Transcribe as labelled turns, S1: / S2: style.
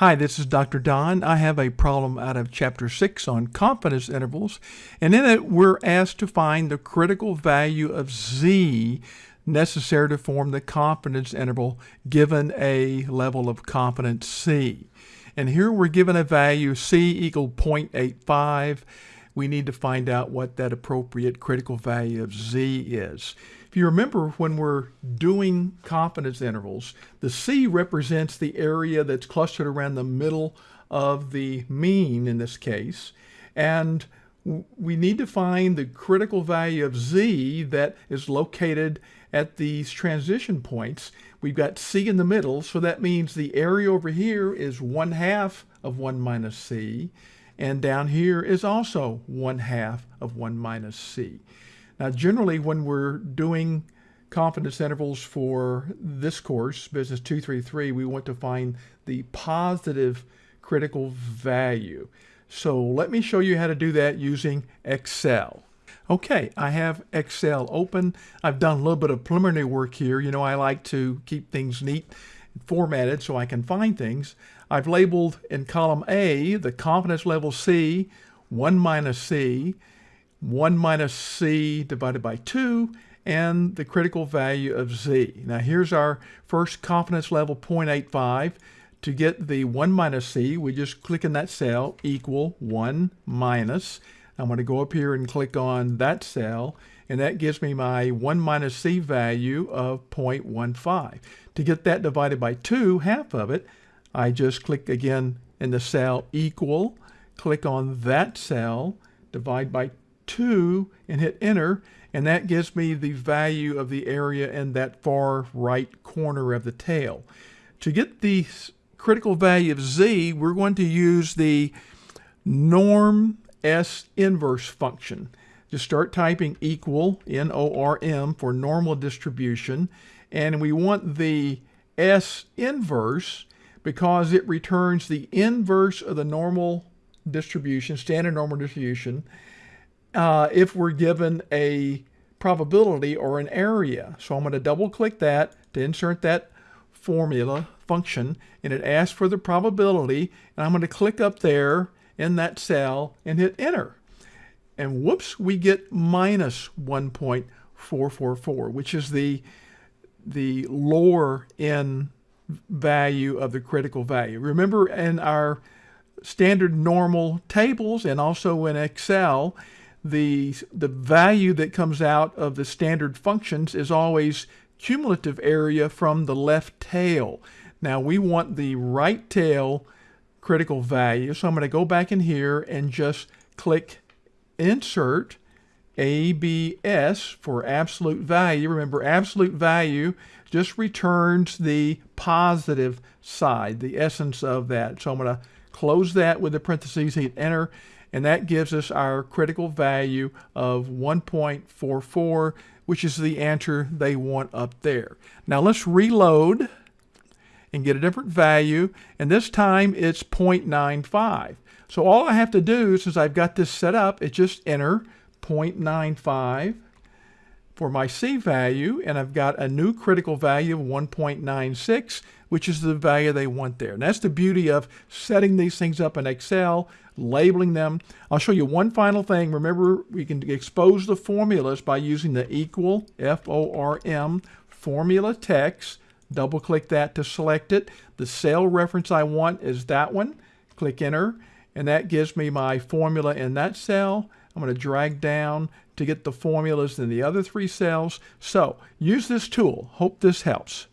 S1: Hi, this is Dr. Don. I have a problem out of Chapter 6 on confidence intervals, and in it we're asked to find the critical value of z necessary to form the confidence interval given a level of confidence c. And here we're given a value c equal 0.85. We need to find out what that appropriate critical value of z is. If you remember when we're doing confidence intervals, the C represents the area that's clustered around the middle of the mean in this case. And we need to find the critical value of Z that is located at these transition points. We've got C in the middle, so that means the area over here is 1 half of 1 minus C, and down here is also 1 half of 1 minus C. Now, generally, when we're doing confidence intervals for this course, Business 233, we want to find the positive critical value. So let me show you how to do that using Excel. Okay, I have Excel open. I've done a little bit of preliminary work here. You know, I like to keep things neat formatted so I can find things. I've labeled in column A the confidence level C, 1 minus C, 1 minus c divided by 2, and the critical value of z. Now here's our first confidence level 0.85. To get the 1 minus c, we just click in that cell, equal 1 minus. I'm going to go up here and click on that cell, and that gives me my 1 minus c value of 0.15. To get that divided by 2, half of it, I just click again in the cell equal, click on that cell, divide by 2 and hit enter and that gives me the value of the area in that far right corner of the tail. To get the critical value of z we're going to use the norm s inverse function. Just start typing equal N-O-R-M for normal distribution and we want the S inverse because it returns the inverse of the normal distribution, standard normal distribution, uh, if we're given a probability or an area. So I'm going to double click that to insert that formula function and it asks for the probability and I'm going to click up there in that cell and hit enter. And whoops, we get minus 1.444, which is the, the lower end value of the critical value. Remember in our standard normal tables and also in Excel, the, the value that comes out of the standard functions is always cumulative area from the left tail. Now we want the right tail critical value. So I'm going to go back in here and just click insert ABS for absolute value. Remember absolute value just returns the positive side, the essence of that. So I'm going to close that with the parentheses, hit enter, and that gives us our critical value of 1.44, which is the answer they want up there. Now let's reload and get a different value, and this time it's 0.95. So all I have to do, since I've got this set up, is just enter 0.95 for my C value, and I've got a new critical value of 1.96, which is the value they want there. And that's the beauty of setting these things up in Excel, labeling them. I'll show you one final thing. Remember, we can expose the formulas by using the equal, F-O-R-M, formula text. Double click that to select it. The cell reference I want is that one. Click enter, and that gives me my formula in that cell. I'm going to drag down to get the formulas in the other three cells. So use this tool. Hope this helps.